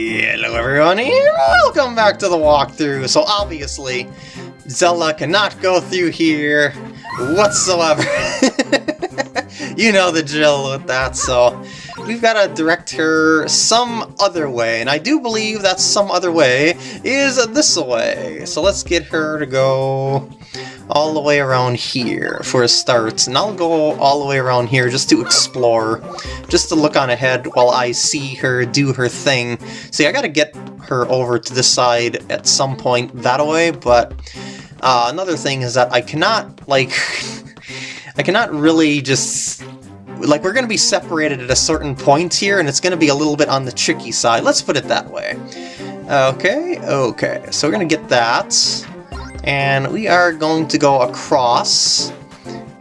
Hello everyone and welcome back to the walkthrough. So obviously, Zelda cannot go through here whatsoever. you know the drill with that, so we've got to direct her some other way. And I do believe that some other way is this way. So let's get her to go all the way around here for a start. And I'll go all the way around here just to explore, just to look on ahead while I see her do her thing. See, I gotta get her over to this side at some point that way, but uh, another thing is that I cannot, like, I cannot really just like we're going to be separated at a certain point here and it's going to be a little bit on the tricky side let's put it that way okay okay so we're going to get that and we are going to go across.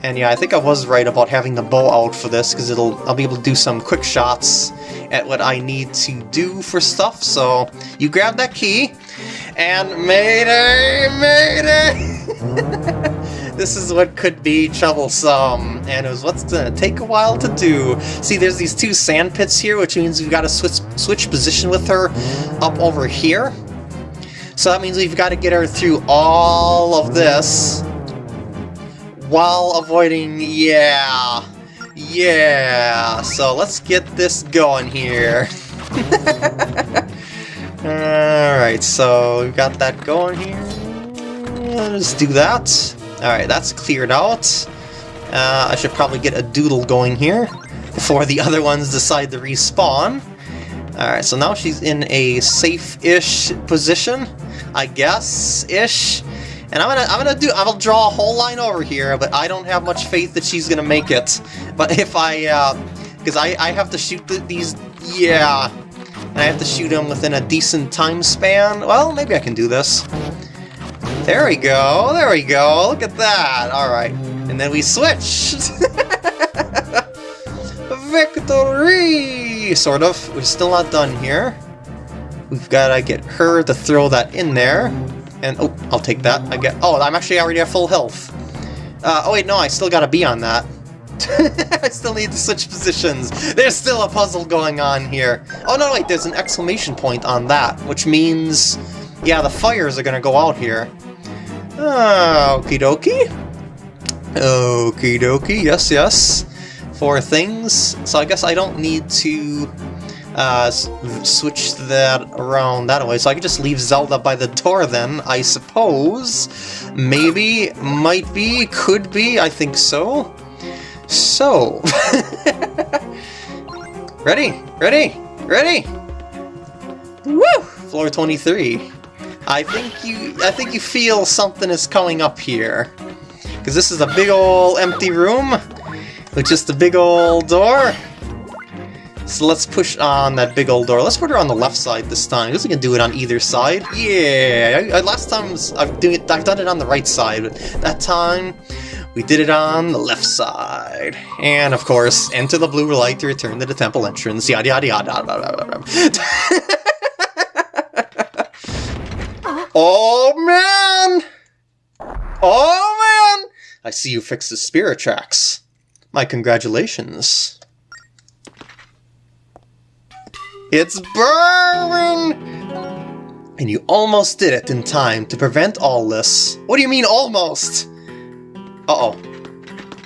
And yeah, I think I was right about having the bow out for this, because it'll I'll be able to do some quick shots at what I need to do for stuff. So you grab that key, and Mayday, Mayday! this is what could be troublesome, and it was what's gonna take a while to do. See, there's these two sand pits here, which means we've got to switch, switch position with her up over here. So that means we've got to get her through all of this while avoiding... yeah... yeah... So let's get this going here. Alright, so we've got that going here. Let's do that. Alright, that's cleared out. Uh, I should probably get a doodle going here before the other ones decide to respawn. Alright, so now she's in a safe-ish position. I guess, ish. And I'm gonna, I'm gonna do, I'll draw a whole line over here, but I don't have much faith that she's gonna make it. But if I, uh, because I, I have to shoot the, these, yeah, and I have to shoot them within a decent time span. Well, maybe I can do this. There we go, there we go, look at that, alright. And then we switch! Victory! Sort of, we're still not done here. We've got to get her to throw that in there. And, oh, I'll take that. I get. Oh, I'm actually already at full health. Uh, oh wait, no, I still gotta be on that. I still need to switch positions. There's still a puzzle going on here. Oh no, wait, there's an exclamation point on that, which means, yeah, the fires are gonna go out here. Uh, okie dokie. Okie dokie, yes, yes. Four things. So I guess I don't need to uh, switch that around that way. So I could just leave Zelda by the door then, I suppose. Maybe, might be, could be, I think so. So... ready? Ready? Ready? Woo! Floor 23. I think you I think you feel something is coming up here. Because this is a big old empty room with just a big old door. So let's push on that big old door. Let's put her on the left side this time, because we can do it on either side. Yeah, I, I, last time I've, doing it, I've done it on the right side, but that time we did it on the left side. And of course, enter the blue light to return to the temple entrance, yada yada yada yada. oh man! Oh man! I see you fixed the spirit tracks. My congratulations. It's burning! And you almost did it in time to prevent all this. What do you mean, almost? Uh-oh.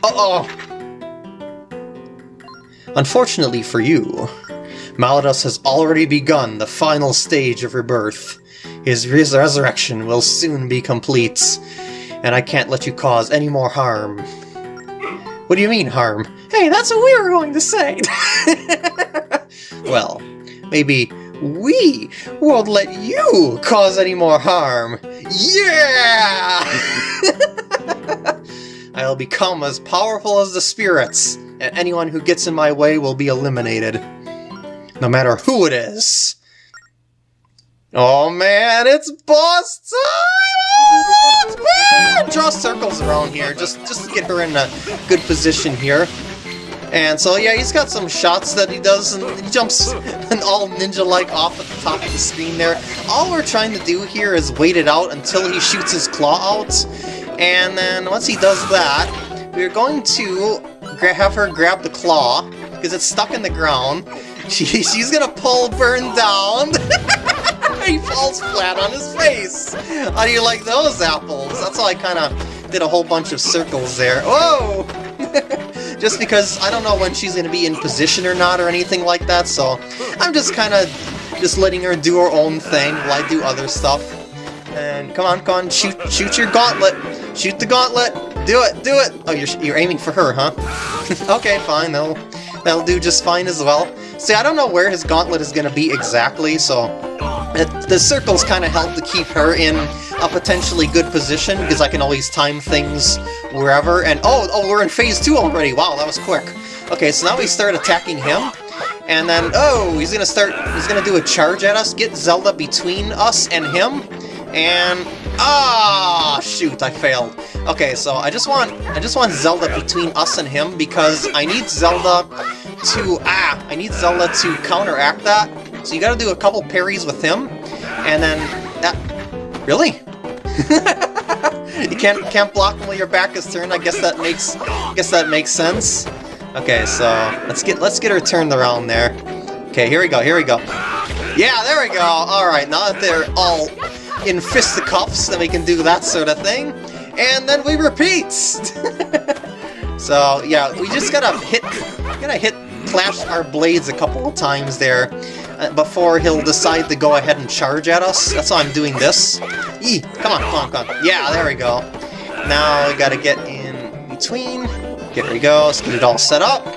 Uh-oh! Unfortunately for you, Malladus has already begun the final stage of rebirth. His res resurrection will soon be complete, and I can't let you cause any more harm. What do you mean, harm? Hey, that's what we were going to say! well, Maybe we won't let you cause any more harm. Yeah! I'll become as powerful as the spirits, and anyone who gets in my way will be eliminated. No matter who it is. Oh man, it's boss time! Draw circles around here, just, just to get her in a good position here. And so yeah, he's got some shots that he does, and he jumps and all ninja-like off at the top of the screen there. All we're trying to do here is wait it out until he shoots his claw out, and then once he does that, we're going to have her grab the claw, because it's stuck in the ground, She, she's gonna pull Byrne down. he falls flat on his face. How do you like those apples? That's how I kind of did a whole bunch of circles there. Whoa! Just because I don't know when she's gonna be in position or not or anything like that, so I'm just kind of just letting her do her own thing while I do other stuff. And come on, come on, shoot, shoot your gauntlet. Shoot the gauntlet. Do it, do it. Oh, you're, you're aiming for her, huh? okay, fine. That'll, that'll do just fine as well. See, I don't know where his gauntlet is going to be exactly, so it, the circles kind of help to keep her in a potentially good position, because I can always time things wherever. And oh, oh, we're in phase two already. Wow, that was quick. Okay, so now we start attacking him. And then, oh, he's gonna start, he's gonna do a charge at us, get Zelda between us and him, and ah, oh, shoot, I failed. Okay, so I just want I just want Zelda between us and him because I need Zelda to ah, I need Zelda to counteract that. So you got to do a couple parries with him, and then that really. you can't can't block him while your back is turned. I guess that makes I guess that makes sense. Okay, so let's get let's get her turned around there. Okay, here we go. Here we go. Yeah, there we go. All right, now that they're all in fisticuffs, then we can do that sort of thing. And then we repeat! so, yeah, we just gotta hit, gotta hit, clash our blades a couple of times there uh, before he'll decide to go ahead and charge at us. That's why I'm doing this. Eee, come on, come on, come on. Yeah, there we go. Now we gotta get in between. Here we go, let's get it all set up.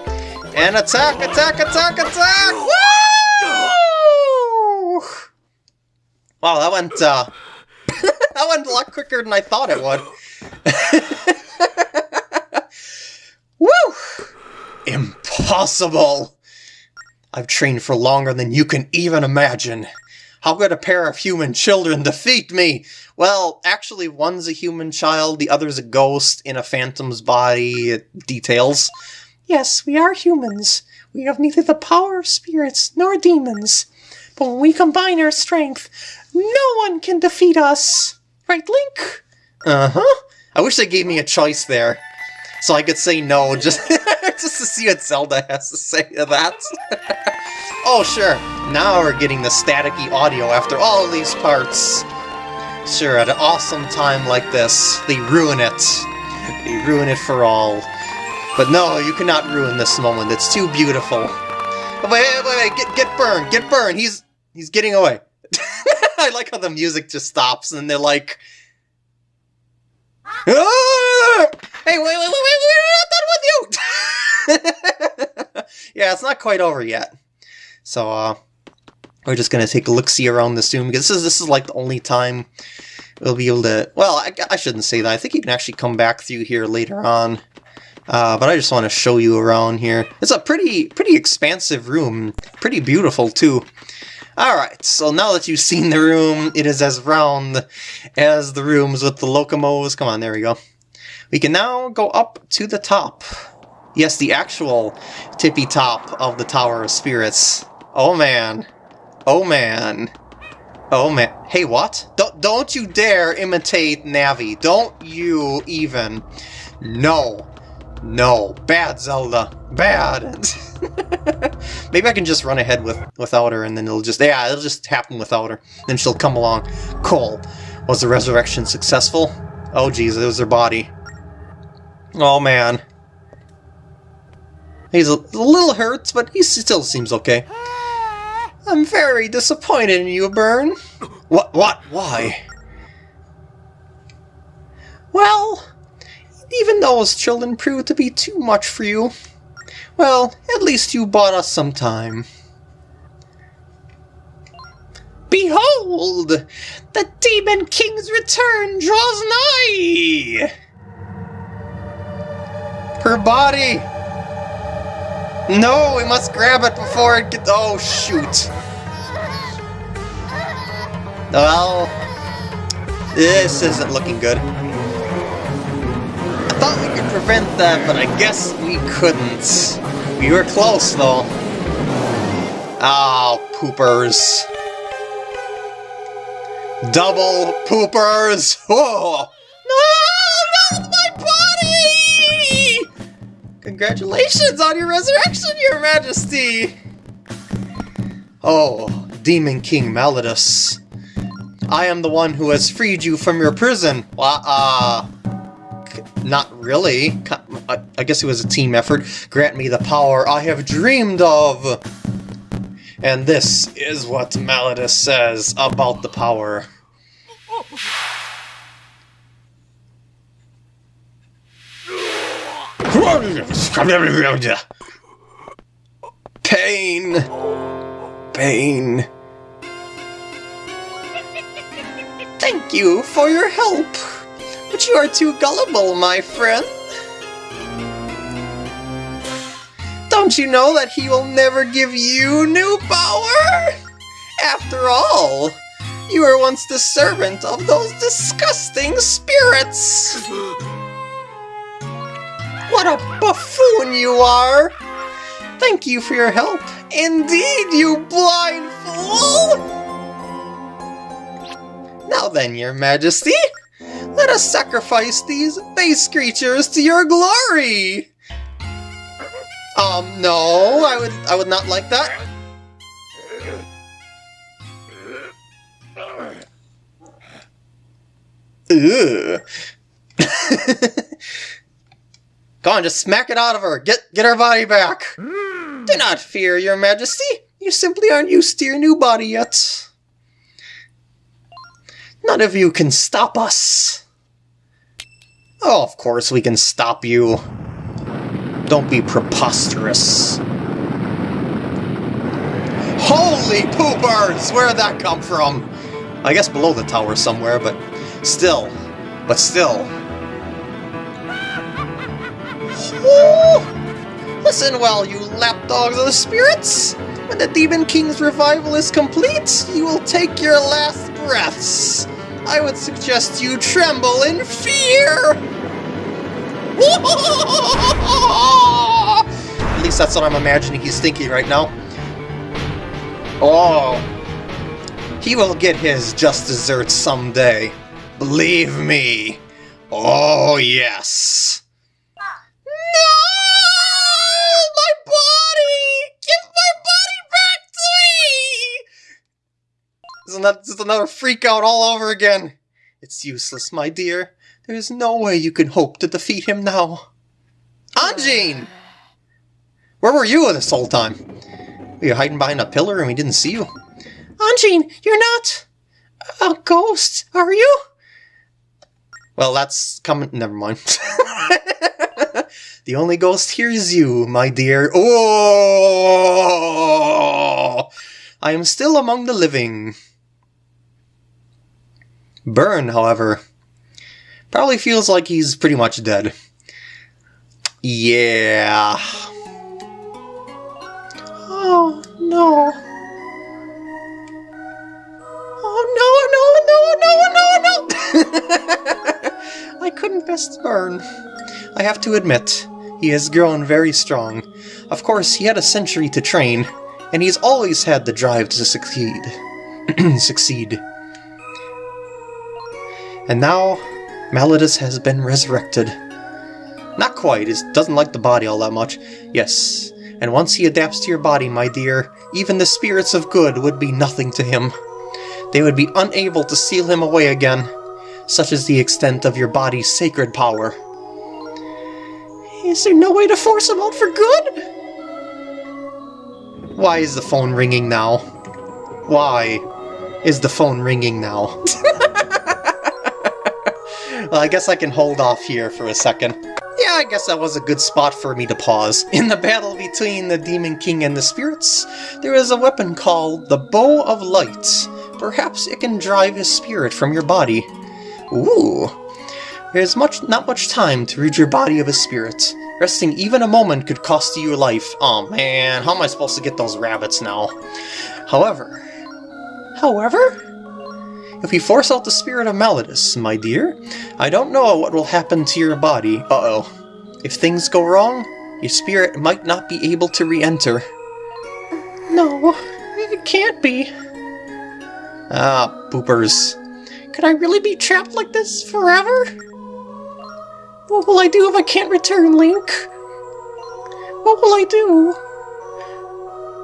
And attack, attack, attack, attack! Woo! Wow, that went, uh, that went a lot quicker than I thought it would. Woo! Impossible! I've trained for longer than you can even imagine. How could a pair of human children defeat me? Well, actually, one's a human child, the other's a ghost in a phantom's body. Details. Yes, we are humans. We have neither the power of spirits nor demons. But when we combine our strength, no one can defeat us! Right, Link? Uh-huh. I wish they gave me a choice there. So I could say no, just, just to see what Zelda has to say to that. oh, sure. Now we're getting the staticky audio after all these parts. Sure, at an awesome time like this, they ruin it. They ruin it for all. But no, you cannot ruin this moment. It's too beautiful. Wait, wait, wait, get, get burned, get burned. He's, he's getting away. I like how the music just stops and they're like... Ah! Hey, wait, wait, wait, wait, we're not done with you! yeah, it's not quite over yet. So, uh, we're just gonna take a look-see around this room, because this is, this is like the only time we'll be able to... Well, I, I shouldn't say that. I think you can actually come back through here later on. Uh, but I just want to show you around here. It's a pretty, pretty expansive room. Pretty beautiful, too. Alright, so now that you've seen the room, it is as round as the rooms with the Lokomos. Come on, there we go. We can now go up to the top. Yes, the actual tippy top of the Tower of Spirits. Oh man. Oh man. Oh man. Hey, what? Don't, don't you dare imitate Navi. Don't you even. No. No. Bad, Zelda. Bad. Maybe I can just run ahead with without her, and then it'll just yeah, it'll just happen without her. Then she'll come along. Cool. Was the resurrection successful? Oh geez, it was her body. Oh man. He's a, little hurt, but he still seems okay. I'm very disappointed in you, Byrne. What? What? Why? Well, even those children proved to be too much for you. Well, at least you bought us some time. Behold! The Demon King's return draws nigh! Her body! No, we must grab it before it gets... Oh, shoot. Well, this isn't looking good I thought we could prevent that, but I guess we couldn't. We were close, though. Oh, poopers. Double poopers! Whoa! Oh. Congratulations on your resurrection, your majesty! Oh, Demon King Malladus. I am the one who has freed you from your prison. Well, uh, not really. I guess it was a team effort. Grant me the power I have dreamed of. And this is what Malladus says about the power. Pain! Pain. Thank you for your help, but you are too gullible, my friend. Don't you know that he will never give you new power? After all, you were once the servant of those disgusting spirits! What a buffoon you are! Thank you for your help. Indeed, you blind fool! Now then, your majesty, let us sacrifice these base creatures to your glory! Um, no, I would, I would not like that. Ugh. Go on, just smack it out of her. Get get her body back. Mm. Do not fear, your majesty. You simply aren't used to your new body yet. None of you can stop us. Oh, of course we can stop you. Don't be preposterous. Holy poopers! Where'd that come from? I guess below the tower somewhere, but still. But still. Listen well, you lapdogs of the spirits! When the Demon King's revival is complete, you will take your last breaths. I would suggest you tremble in fear! At least that's what I'm imagining he's thinking right now. Oh. He will get his just desserts someday. Believe me. Oh, yes. That just another freak out all over again? It's useless, my dear. There is no way you can hope to defeat him now. Ah, Anjean! Where were you this whole time? Were you hiding behind a pillar and we didn't see you? Ah, Anjean, you're not a ghost, are you? Well, that's coming. Never mind. the only ghost here is you, my dear. Oh! I am still among the living. Byrne, however, Probably feels like he's pretty much dead. Yeah. Oh, no. Oh, no, no, no, no, no! No! I couldn't best Byrne. I have to admit, he has grown very strong. Of course, he had a century to train, and he's always had the drive to succeed. succeed. And now, Malladus has been resurrected. Not quite, he doesn't like the body all that much. Yes, and once he adapts to your body, my dear, even the spirits of good would be nothing to him. They would be unable to seal him away again. Such is the extent of your body's sacred power. Is there no way to force him out for good? Why is the phone ringing now? Why is the phone ringing now? Well, I guess I can hold off here for a second. Yeah, I guess that was a good spot for me to pause. In the battle between the Demon King and the spirits, there is a weapon called the Bow of Light. Perhaps it can drive his spirit from your body. Ooh. There's much not much time to rid your body of a spirit. Resting even a moment could cost you your life. Oh man, how am I supposed to get those rabbits now? However... However? If we force out the spirit of Malladus, my dear, I don't know what will happen to your body. Uh-oh. If things go wrong, your spirit might not be able to re-enter. No, it can't be. Ah, poopers. Could I really be trapped like this forever? What will I do if I can't return, Link? What will I do?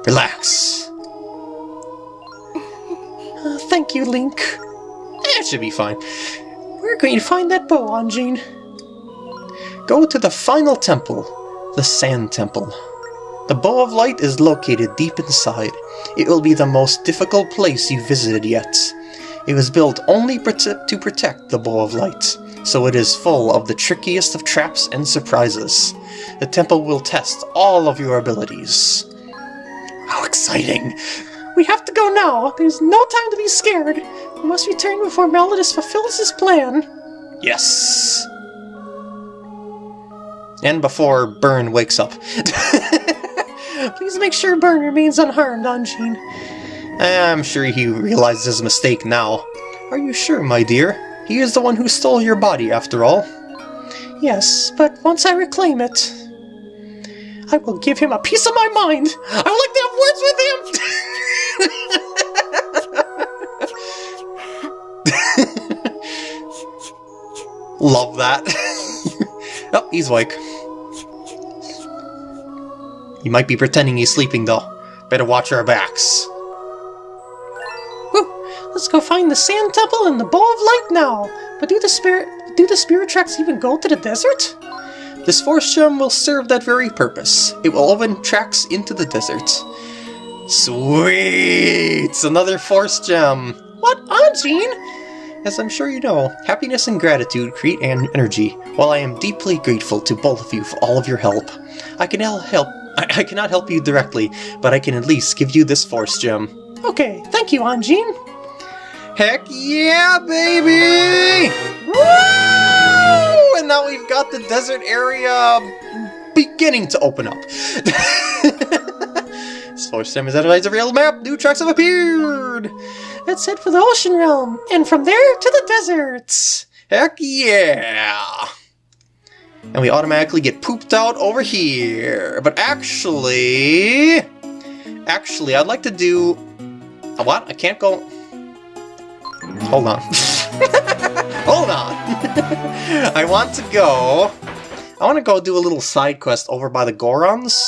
Relax. Uh, thank you, Link. It should be fine. Where can you find that bow, Anjean? Go to the final temple, the Sand Temple. The Bow of Light is located deep inside. It will be the most difficult place you've visited yet. It was built only to protect the Bow of Light, so it is full of the trickiest of traps and surprises. The temple will test all of your abilities. How exciting! We have to go now. There's no time to be scared. We must return before Malladus fulfills his plan. Yes! And before Byrne wakes up. Please make sure Byrne remains unharmed, Anjean. I'm sure he realizes his mistake now. Are you sure, my dear? He is the one who stole your body, after all. Yes, but once I reclaim it, I will give him a piece of my mind. I would like to have words with him! Love that. oh, he's awake. He might be pretending he's sleeping, though. Better watch our backs. Let's go find the Sand Temple and the Bow of Light now. But do the spirit do the spirit tracks even go to the desert? This force gem will serve that very purpose. It will open tracks into the desert. Sweet! Another force gem! What, Anjean? As I'm sure you know, happiness and gratitude create an energy. While I am deeply grateful to both of you for all of your help, I can help. I, I cannot help you directly, but I can at least give you this force gem. Okay, thank you, Anjean. Heck yeah, baby! Woo! And now we've got the desert area beginning to open up. force gem is analyzed a real map. New tracks have appeared. Let's head for the ocean realm, and from there to the deserts. Heck yeah! And we automatically get pooped out over here. But actually... Actually, I'd like to do... A what? I can't go... Hold on. Hold on! I want to go... I want to go do a little side quest over by the Gorons.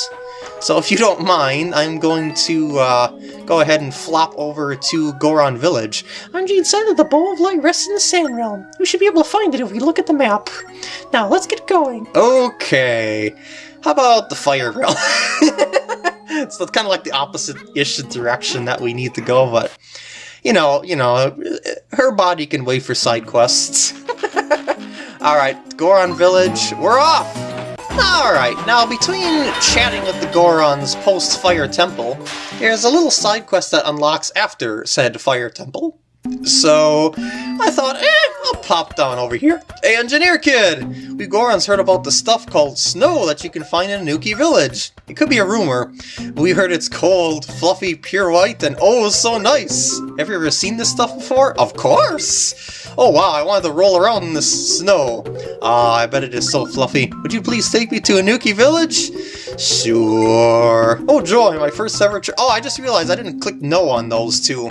So if you don't mind, I'm going to uh, go ahead and flop over to Goron Village. Anjean said that the Bow of Light rests in the Sand Realm. We should be able to find it if we look at the map. Now, let's get going. Okay. How about the Fire Realm? so it's kind of like the opposite-ish direction that we need to go, but... You know, you know, her body can wait for side quests. Alright, Goron Village, we're off! Alright, now between chatting with the Gorons post-Fire Temple, there's a little side quest that unlocks after said Fire Temple. So, I thought, eh, I'll pop down over here. Hey, Engineer Kid! We Gorons heard about the stuff called snow that you can find in Anouki Village. It could be a rumor. We heard it's cold, fluffy, pure white, and oh, so nice! Have you ever seen this stuff before? Of course! Oh wow, I wanted to roll around in this snow. Ah, I bet it is so fluffy. Would you please take me to Anouki Village? Sure. Oh joy, my first ever Oh, I just realized I didn't click no on those two.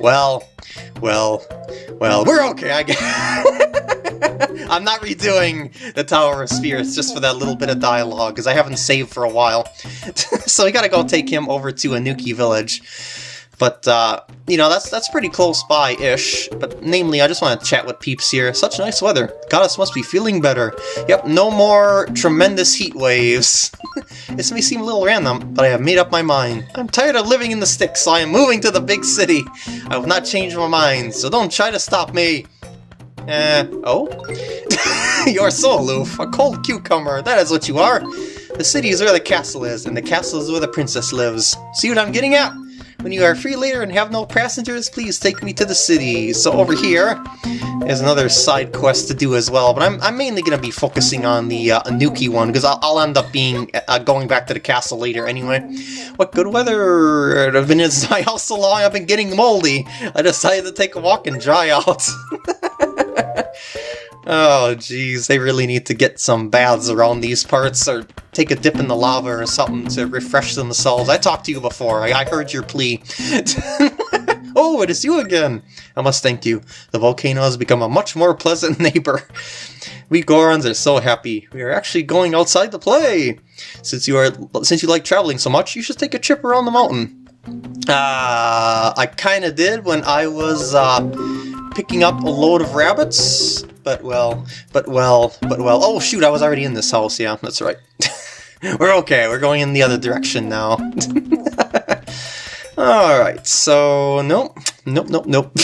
Well, well, well, we're okay, I guess. I'm not redoing the Tower of Spirits just for that little bit of dialogue, because I haven't saved for a while. so we gotta go take him over to Anouki Village. But, uh, you know, that's that's pretty close by-ish. But namely, I just want to chat with peeps here. Such nice weather. Goddess must be feeling better. Yep, no more tremendous heat waves. this may seem a little random, but I have made up my mind. I'm tired of living in the sticks, so I am moving to the big city. I will not change my mind, so don't try to stop me. Uh, oh? You're so aloof. A cold cucumber, that is what you are. The city is where the castle is, and the castle is where the princess lives. See what I'm getting at? When you are free later and have no passengers, please take me to the city. So over here is another side quest to do as well, but I'm, I'm mainly going to be focusing on the uh, Anouki one, because I'll, I'll, end up being uh, going back to the castle later anyway. What good weather! It's been in my house so long I've been getting moldy. I decided to take a walk and dry out. Oh, jeez, they really need to get some baths around these parts, or take a dip in the lava or something to refresh themselves. I talked to you before, I, I heard your plea. oh, it is you again! I must thank you. The volcano has become a much more pleasant neighbor. We Gorons are so happy. We are actually going outside to play! Since you are since you like traveling so much, you should take a trip around the mountain. Uh, I kind of did when I was uh, picking up a load of rabbits, but well, but well, but well. Oh shoot, I was already in this house. Yeah, that's right. we're okay. We're going in the other direction now. All right. So nope, nope, nope, nope.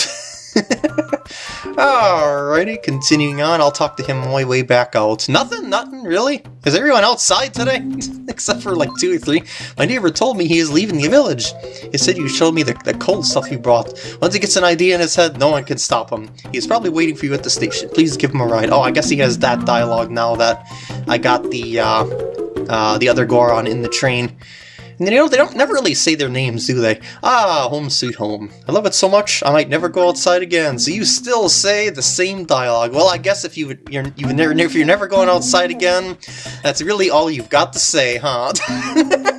Alrighty, continuing on, I'll talk to him on my way back out. Nothing, nothing, really? Is everyone outside today? Except for like two or three. My neighbor told me he is leaving the village. He said you showed me the, the cold stuff you brought. Once he gets an idea in his head, no one can stop him. He's probably waiting for you at the station. Please give him a ride. Oh, I guess he has that dialogue now that I got the, uh, uh, the other Goron in the train. And you know, they don't never really say their names, do they? Ah, home sweet home. I love it so much, I might never go outside again. So you still say the same dialogue. Well, I guess if you you're you never if you're never going outside again, that's really all you've got to say, huh?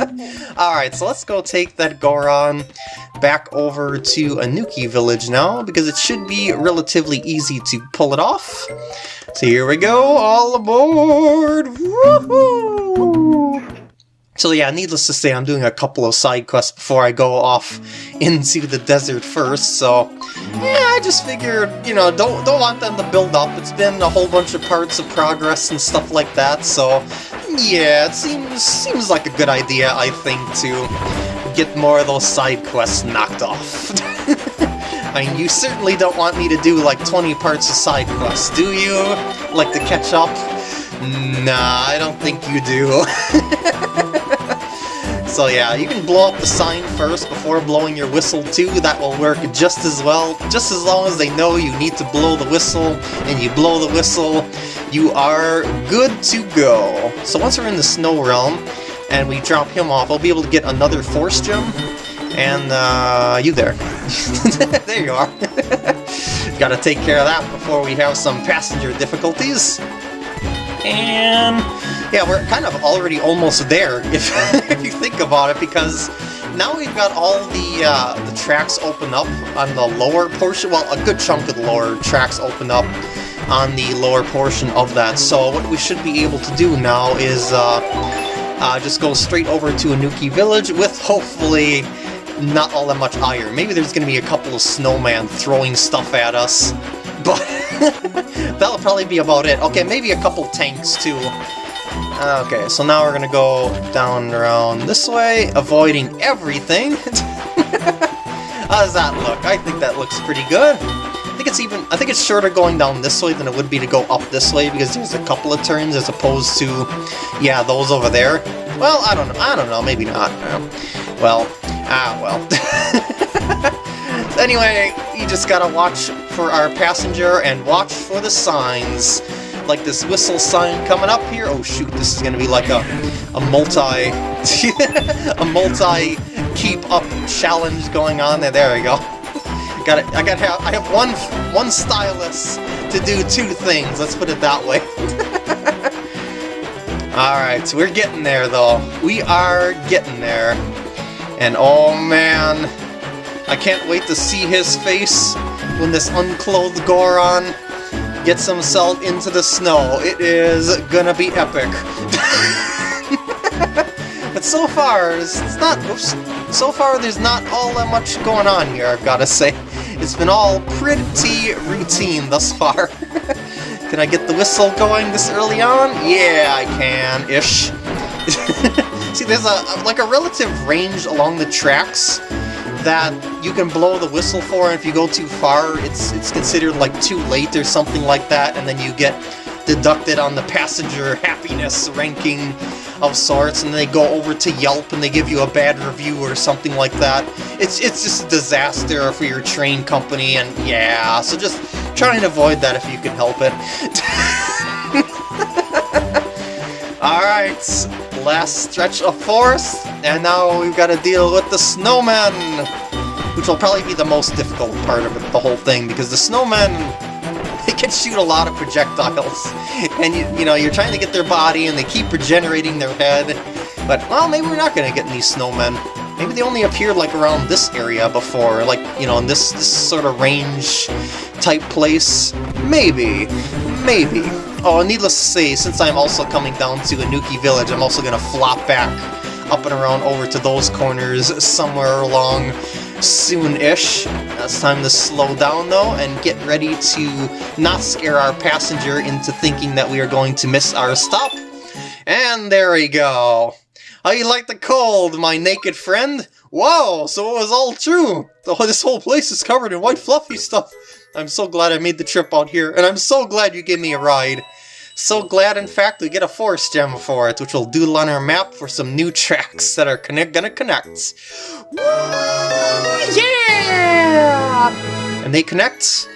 all right, so let's go take that Goron back over to Anouki village now because it should be relatively easy to pull it off. So here we go, all aboard! Woohoo! So yeah, needless to say, I'm doing a couple of side quests before I go off into the desert first, so yeah, I just figured, you know, don't don't want them to build up. It's been a whole bunch of parts of progress and stuff like that, so yeah, it seems seems like a good idea, I think, to get more of those side quests knocked off. I mean, you certainly don't want me to do like 20 parts of side quests, do you? Like to catch up? Nah, I don't think you do. So yeah, you can blow up the sign first before blowing your whistle too, that will work just as well. Just as long as they know you need to blow the whistle, and you blow the whistle, you are good to go. So once we're in the Snow Realm, and we drop him off, I'll be able to get another Force Gem, and uh, you there. there you are. Gotta take care of that before we have some passenger difficulties. And yeah, we're kind of already almost there, if, if you think about it, because now we've got all the, uh, the tracks open up on the lower portion, well, a good chunk of the lower tracks open up on the lower portion of that, so what we should be able to do now is uh, uh, just go straight over to Anouki Village with, hopefully, not all that much iron. Maybe there's going to be a couple of snowmen throwing stuff at us, but that'll probably be about it. Okay, maybe a couple tanks too. Okay, so now we're gonna go down around this way, avoiding everything. How does that look? I think that looks pretty good. I think it's even, I think it's shorter going down this way than it would be to go up this way because there's a couple of turns as opposed to, yeah, those over there. Well, I don't know, I don't know, maybe not. Well, ah, well. anyway, you just gotta watch for our passenger and watch for the signs like this whistle sign coming up here. Oh shoot, this is gonna be like a a multi a multi keep up challenge going on there. There we go. Got it. I got have I have one one stylus to do two things. Let's put it that way. Alright, so we're getting there though. We are getting there. And oh man, I can't wait to see his face when this unclothed Goron gets himself into the snow. It is gonna be epic. but so far, it's not... Oops, so far, there's not all that much going on here, I've gotta say. It's been all pretty routine thus far. can I get the whistle going this early on? Yeah, I can, ish. See, there's a like a relative range along the tracks that you can blow the whistle for, and if you go too far, it's it's considered like too late or something like that, and then you get deducted on the passenger happiness ranking of sorts, and they go over to Yelp and they give you a bad review or something like that. It's it's just a disaster for your train company, and yeah, so just try and avoid that if you can help it. Alright, last stretch of forest, and now we've got to deal with the snowmen, which will probably be the most difficult part of it, the whole thing, because the snowmen, they can shoot a lot of projectiles, and you, you know, you're trying to get their body, and they keep regenerating their head, but, well, maybe we're not going to get any snowmen. Maybe they only appeared, like, around this area before, like, you know, in this, this sort of range type place. Maybe. Maybe. Oh, needless to say, since I'm also coming down to Anouki Village, I'm also going to flop back up and around over to those corners somewhere along soon-ish. Uh, it's time to slow down though and get ready to not scare our passenger into thinking that we are going to miss our stop. And there we go. How you like the cold, my naked friend? Wow, so it was all true. This whole place is covered in white fluffy stuff. I'm so glad I made the trip out here, and I'm so glad you gave me a ride. So glad, in fact, we get a force gem for it, which will doodle on our map for some new tracks that are gonna connect. Woo! And they connect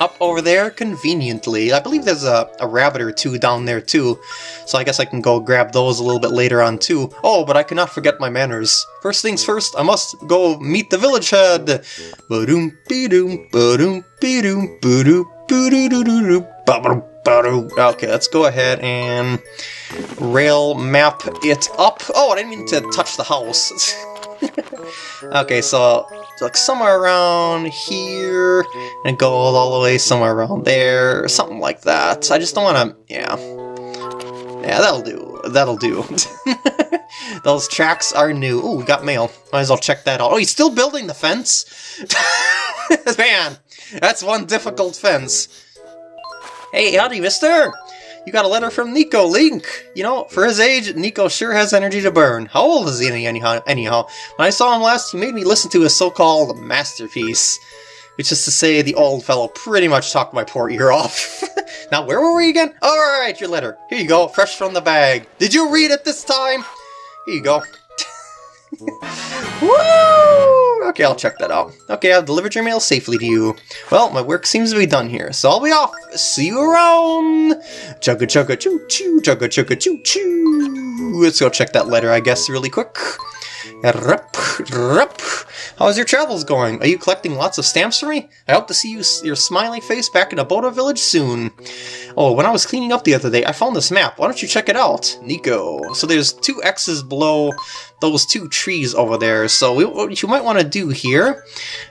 up over there conveniently. I believe there's a, a rabbit or two down there too, so I guess I can go grab those a little bit later on too. Oh, but I cannot forget my manners. First things first, I must go meet the village head. Ba-doom, be-doom, ba-doom, be-doom, ba-doo-doo-doo-doo. Okay, let's go ahead and rail map it up. Oh, I didn't mean to touch the house. okay, so like somewhere around here, and go all the way somewhere around there, something like that. I just don't want to, yeah. Yeah, that'll do. That'll do. Those tracks are new. Ooh, we got mail. Might as well check that out. Oh, he's still building the fence? Man, that's one difficult fence. Hey, howdy, mister! You got a letter from Niko Link! You know, for his age, Niko sure has energy to burn. How old is he anyhow? anyhow? When I saw him last, he made me listen to his so-called masterpiece. Which is to say, the old fellow pretty much talked my poor ear off. now, where were we again? Alright, your letter. Here you go, fresh from the bag. Did you read it this time? Here you go. Woo! Okay, I'll check that out. Okay, I've delivered your mail safely to you. Well, my work seems to be done here, so I'll be off. See you around! Chugga chugga choo choo, chugga chugga choo choo. Let's go check that letter, I guess, really quick. Rup, rup. How's your travels going? Are you collecting lots of stamps for me? I hope to see you, your smiling face back in Aboda Village soon. Oh, when I was cleaning up the other day, I found this map. Why don't you check it out? Niko. So there's two X's below those two trees over there. So we, what you might want to do here,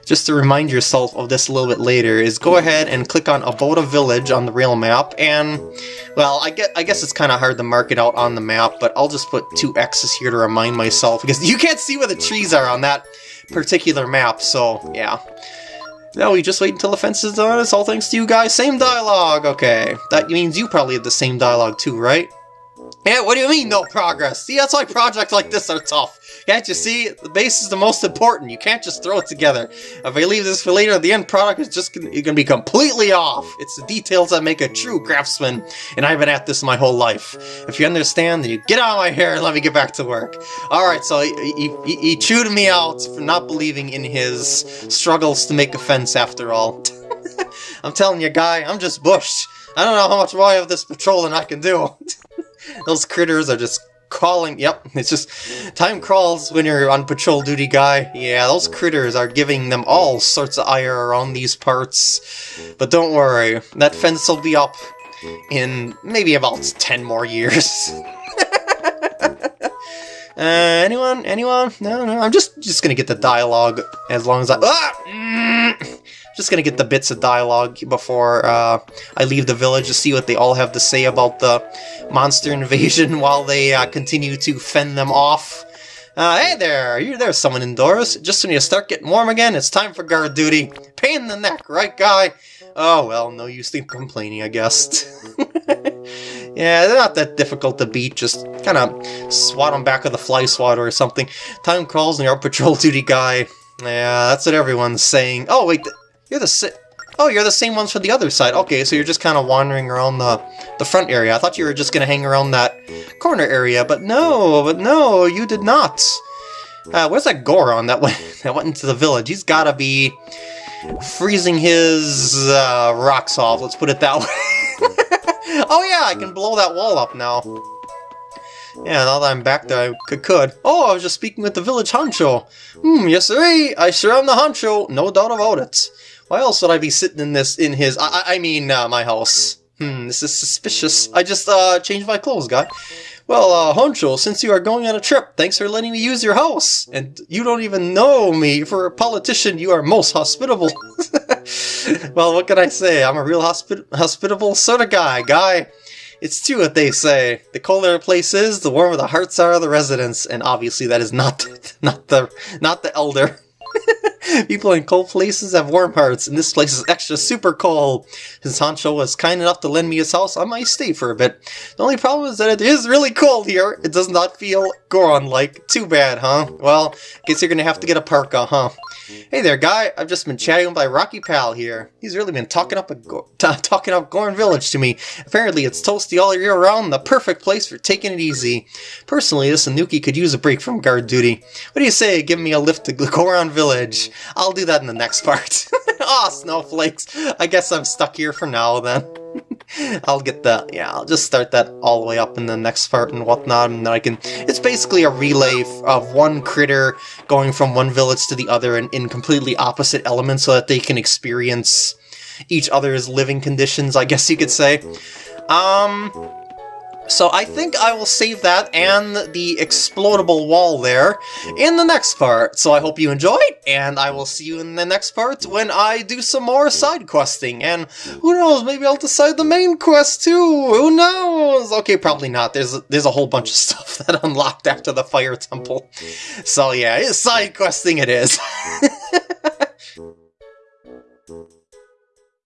just to remind yourself of this a little bit later, is go ahead and click on Aboda Village on the real map. And, well, I guess, I guess it's kind of hard to mark it out on the map, but I'll just put two X's here to remind myself, because you can't see where the trees are on that particular map, so yeah. No, we just wait until the fence is done. It's all thanks to you guys. Same dialogue. Okay, that means you probably have the same dialogue too, right? Yeah, what do you mean no progress? See, that's why projects like this are tough. Can't you see? The base is the most important. You can't just throw it together. If I leave this for later, the end product is just gonna, gonna be completely off. It's the details that make a true craftsman, and I've been at this my whole life. If you understand, then you get out of my hair and let me get back to work. Alright, so he, he, he chewed me out for not believing in his struggles to make a fence after all. I'm telling you, guy, I'm just bushed. I don't know how much more of this patrolling I can do. Those critters are just crawling. Yep, it's just time crawls when you're on patrol duty, guy. Yeah, those critters are giving them all sorts of ire around these parts. But don't worry, that fence will be up in maybe about 10 more years. uh, anyone? Anyone? No, no, I'm just just gonna get the dialogue as long as I... Ah! Just gonna get the bits of dialogue before uh, I leave the village to see what they all have to say about the monster invasion while they uh, continue to fend them off. Uh, hey there, you there's someone indoors. Just when you start getting warm again, it's time for guard duty. Pain in the neck, right guy? Oh well, no use in complaining, I guess. yeah, they're not that difficult to beat, just kind of swat them back with a fly swatter or something. Time calls and you're a patrol duty guy. Yeah, that's what everyone's saying. Oh wait, you're the si Oh, you're the same ones for the other side. Okay, so you're just kind of wandering around the, the front area. I thought you were just going to hang around that corner area, but no, but no, you did not. Uh, where's that Goron that went, that went into the village? He's got to be freezing his uh, rocks off, let's put it that way. oh yeah, I can blow that wall up now. Yeah, now that I'm back there, I could. Oh, I was just speaking with the village honcho. Hmm, yes sir, I sure am the honcho, no doubt about it. Why else would I be sitting in this, in his, I, I mean, uh, my house? Hmm, this is suspicious. I just, uh, changed my clothes, guy. Well, uh, Honcho, since you are going on a trip, thanks for letting me use your house. And you don't even know me. For a politician, you are most hospitable. well, what can I say? I'm a real hospi hospitable sort of guy, guy. It's true what they say. The colder a place is, the warmer the hearts are of the residents, and obviously that is not not the not the elder. People in cold places have warm hearts, and this place is extra super cold. Since Honcho was kind enough to lend me his house, I might stay for a bit. The only problem is that it is really cold here. It does not feel Goron-like. Too bad, huh? Well, guess you're gonna have to get a parka, huh? Hey there, guy. I've just been chatting with my Rocky pal here. He's really been talking up a talking up Goron Village to me. Apparently, it's toasty all year round, the perfect place for taking it easy. Personally, this Anouki could use a break from guard duty. What do you say? Give me a lift to Goron Village. I'll do that in the next part. Aw, oh, snowflakes. I guess I'm stuck here for now then. I'll get that, yeah, I'll just start that all the way up in the next part and whatnot, and then I can, it's basically a relay of one critter going from one village to the other in, in completely opposite elements so that they can experience each other's living conditions, I guess you could say. Um, so I think I will save that and the explodable wall there in the next part. So I hope you enjoyed, and I will see you in the next part when I do some more side questing. And who knows, maybe I'll decide the main quest too, who knows? Okay, probably not. There's, there's a whole bunch of stuff that unlocked after the Fire Temple. So yeah, side questing it is.